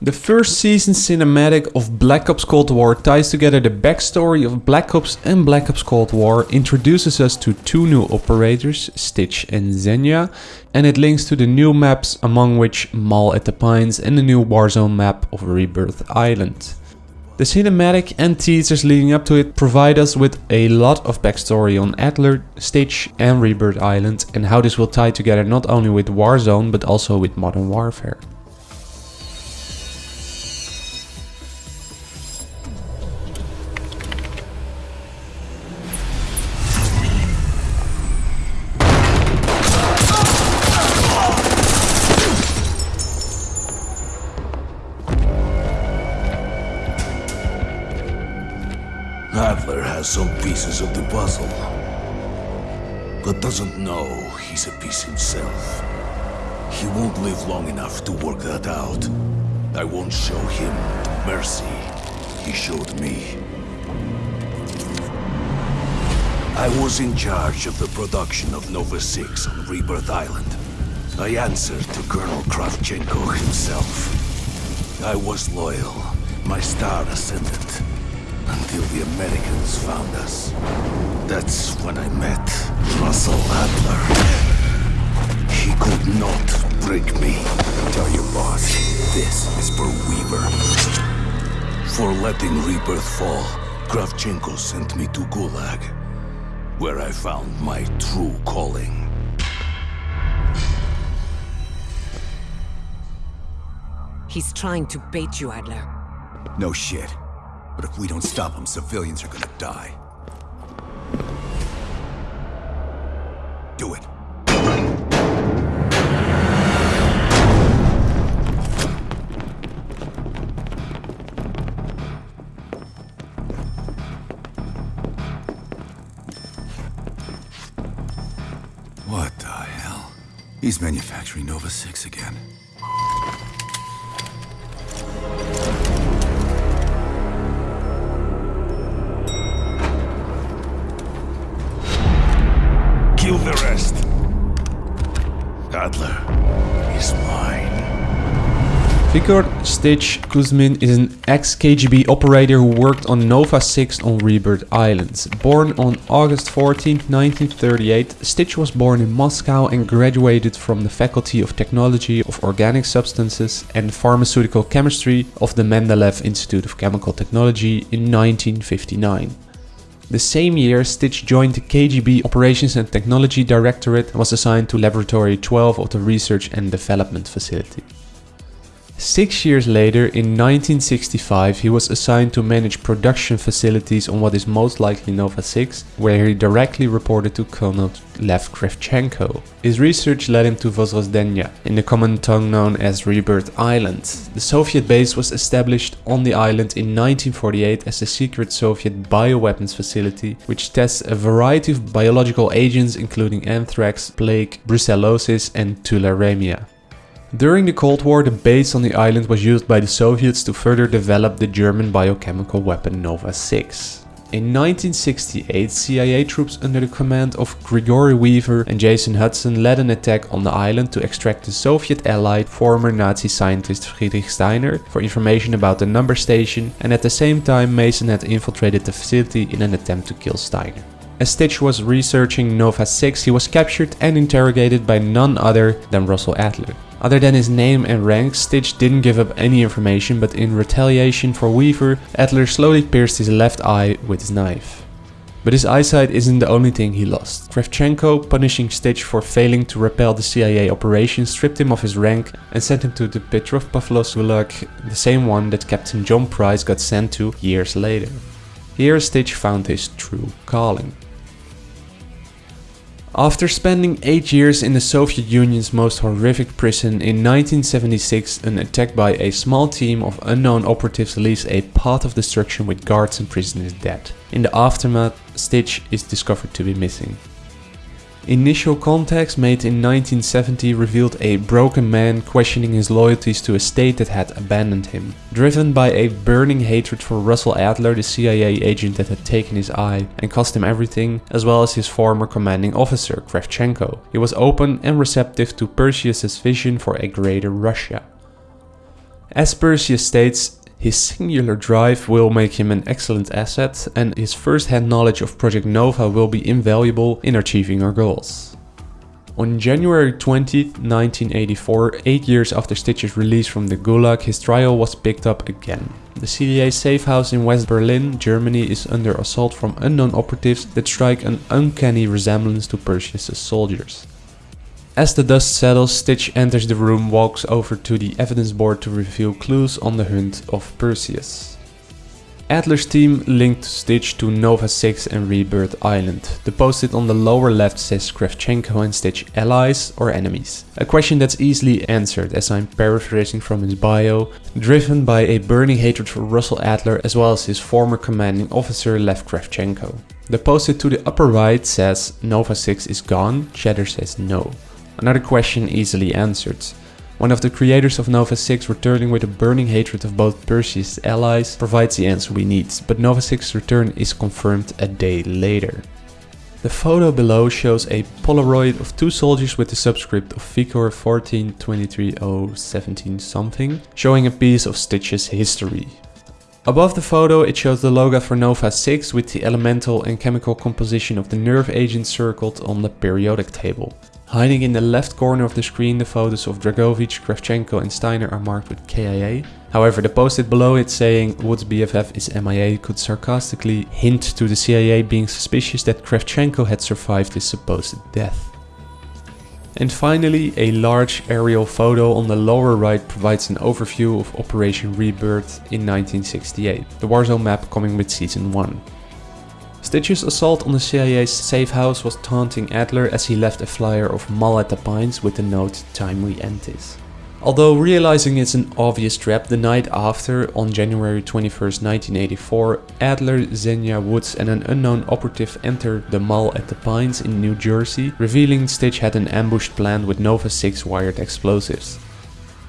The first season cinematic of Black Ops Cold War ties together the backstory of Black Ops and Black Ops Cold War, introduces us to two new operators, Stitch and Zeyna, and it links to the new maps among which Mall at the Pines and the new Warzone map of Rebirth Island. The cinematic and teasers leading up to it provide us with a lot of backstory on Adler, Stitch and Rebirth Island and how this will tie together not only with Warzone but also with Modern Warfare. Has some pieces of the puzzle, but doesn't know he's a piece himself. He won't live long enough to work that out. I won't show him the mercy he showed me. I was in charge of the production of Nova 6 on Rebirth Island. I answered to Colonel Kravchenko himself. I was loyal, my star ascendant, until the Americans found us. That's when I met Russell Adler. He could not break me. Tell your boss, this is for Weaver. For letting Rebirth fall, Kravchenko sent me to Gulag, where I found my true calling. He's trying to bait you, Adler. No shit. But if we don't stop them, civilians are gonna die. Do it. What the hell? He's manufacturing Nova 6 again. Adler is mine. Stitch Kuzmin is an ex-KGB operator who worked on Nova 6 on Rebirth Island. Born on August 14, 1938, Stitch was born in Moscow and graduated from the Faculty of Technology of Organic Substances and Pharmaceutical Chemistry of the Mendeleev Institute of Chemical Technology in 1959. The same year, Stitch joined the KGB Operations and Technology Directorate and was assigned to Laboratory 12 of the Research and Development Facility. Six years later, in 1965, he was assigned to manage production facilities on what is most likely Nova 6, where he directly reported to Colonel Lev Kravchenko. His research led him to Vozrozhdeniya, in the common tongue known as Rebirth Island. The Soviet base was established on the island in 1948 as a secret Soviet bioweapons facility, which tests a variety of biological agents including anthrax, plague, brucellosis and tularemia. During the Cold War, the base on the island was used by the Soviets to further develop the German biochemical weapon Nova 6. In 1968, CIA troops under the command of Grigori Weaver and Jason Hudson led an attack on the island to extract the Soviet ally, former Nazi scientist Friedrich Steiner, for information about the number station, and at the same time Mason had infiltrated the facility in an attempt to kill Steiner. As Stitch was researching Nova 6, he was captured and interrogated by none other than Russell Adler. Other than his name and rank, Stitch didn't give up any information, but in retaliation for Weaver, Adler slowly pierced his left eye with his knife. But his eyesight isn't the only thing he lost. Kravchenko, punishing Stitch for failing to repel the CIA operation, stripped him of his rank and sent him to the Petropavlovsk Gulag, the same one that Captain John Price got sent to years later. Here Stitch found his true calling. After spending 8 years in the Soviet Union's most horrific prison, in 1976 an attack by a small team of unknown operatives leaves a path of destruction with guards and prisoners dead. In the aftermath, Stitch is discovered to be missing. Initial contacts made in 1970 revealed a broken man questioning his loyalties to a state that had abandoned him. Driven by a burning hatred for Russell Adler, the CIA agent that had taken his eye and cost him everything, as well as his former commanding officer, Kravchenko, he was open and receptive to Perseus' vision for a greater Russia. As Perseus states, his singular drive will make him an excellent asset and his first-hand knowledge of Project Nova will be invaluable in achieving our goals. On January 20, 1984, eight years after Stitch's release from the Gulag, his trial was picked up again. The CIA safe house in West Berlin, Germany is under assault from unknown operatives that strike an uncanny resemblance to Perseus' soldiers. As the dust settles, Stitch enters the room, walks over to the evidence board to reveal clues on the hunt of Perseus. Adler's team linked Stitch to Nova 6 and Rebirth Island. The post-it on the lower left says Kravchenko and Stitch allies or enemies. A question that's easily answered as I'm paraphrasing from his bio, driven by a burning hatred for Russell Adler as well as his former commanding officer Lev Kravchenko. The post-it to the upper right says Nova 6 is gone, Cheddar says no. Another question easily answered. One of the creators of Nova 6 returning with a burning hatred of both Perseus' allies provides the answer we need, but Nova 6's return is confirmed a day later. The photo below shows a Polaroid of two soldiers with the subscript of Vicor 1423017 something, showing a piece of Stitch's history. Above the photo it shows the logo for Nova 6 with the elemental and chemical composition of the nerve agent circled on the periodic table. Hiding in the left corner of the screen, the photos of Dragovich, Kravchenko and Steiner are marked with KIA. However, the post-it below it saying Woods' BFF is MIA could sarcastically hint to the CIA being suspicious that Kravchenko had survived his supposed death. And finally, a large aerial photo on the lower right provides an overview of Operation Rebirth in 1968, the Warzone map coming with Season 1. Stitch's assault on the CIA's safe house was taunting Adler as he left a flyer of Mall at the Pines with the note Time we end this. Although realizing it's an obvious trap, the night after, on January 21, 1984, Adler, Zeyna Woods and an unknown operative enter the Mall at the Pines in New Jersey, revealing Stitch had an ambush planned with Nova 6 wired explosives.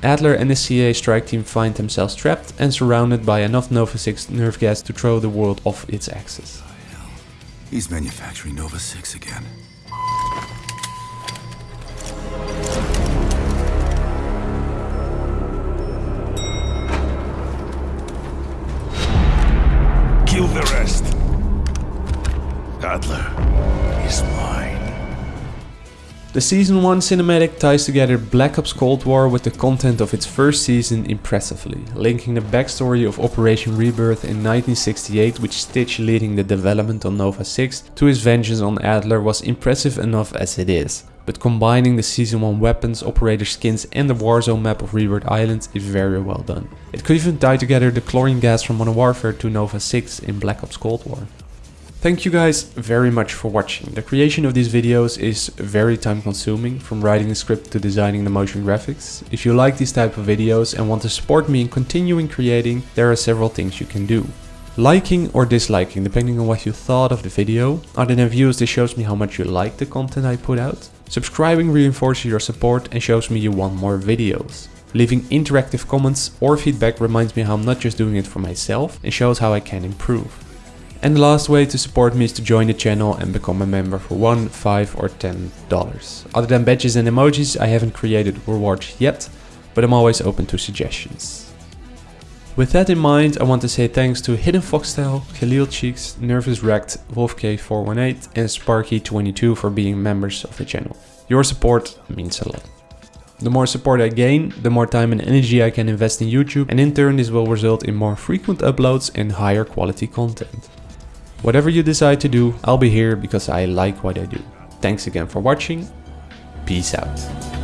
Adler and the CIA strike team find themselves trapped and surrounded by enough Nova 6 nerve gas to throw the world off its axis. He's manufacturing Nova 6 again. The Season 1 cinematic ties together Black Ops Cold War with the content of its first season impressively, linking the backstory of Operation Rebirth in 1968 with Stitch leading the development on Nova 6 to his vengeance on Adler was impressive enough as it is. But combining the Season 1 weapons, operator skins and the Warzone map of Rebirth Island is very well done. It could even tie together the chlorine gas from Modern Warfare to Nova 6 in Black Ops Cold War. Thank you guys very much for watching. The creation of these videos is very time consuming, from writing the script to designing the motion graphics. If you like these type of videos and want to support me in continuing creating, there are several things you can do. Liking or disliking, depending on what you thought of the video. Other than views, this shows me how much you like the content I put out. Subscribing reinforces your support and shows me you want more videos. Leaving interactive comments or feedback reminds me how I'm not just doing it for myself and shows how I can improve. And the last way to support me is to join the channel and become a member for 1, 5 or 10 dollars. Other than badges and emojis I haven't created rewards yet, but I'm always open to suggestions. With that in mind, I want to say thanks to Hidden Foxtail, Khalil Cheeks, Nervous Wrecked, WolfK418 and Sparky22 for being members of the channel. Your support means a lot. The more support I gain, the more time and energy I can invest in YouTube and in turn this will result in more frequent uploads and higher quality content. Whatever you decide to do, I'll be here because I like what I do. Thanks again for watching. Peace out.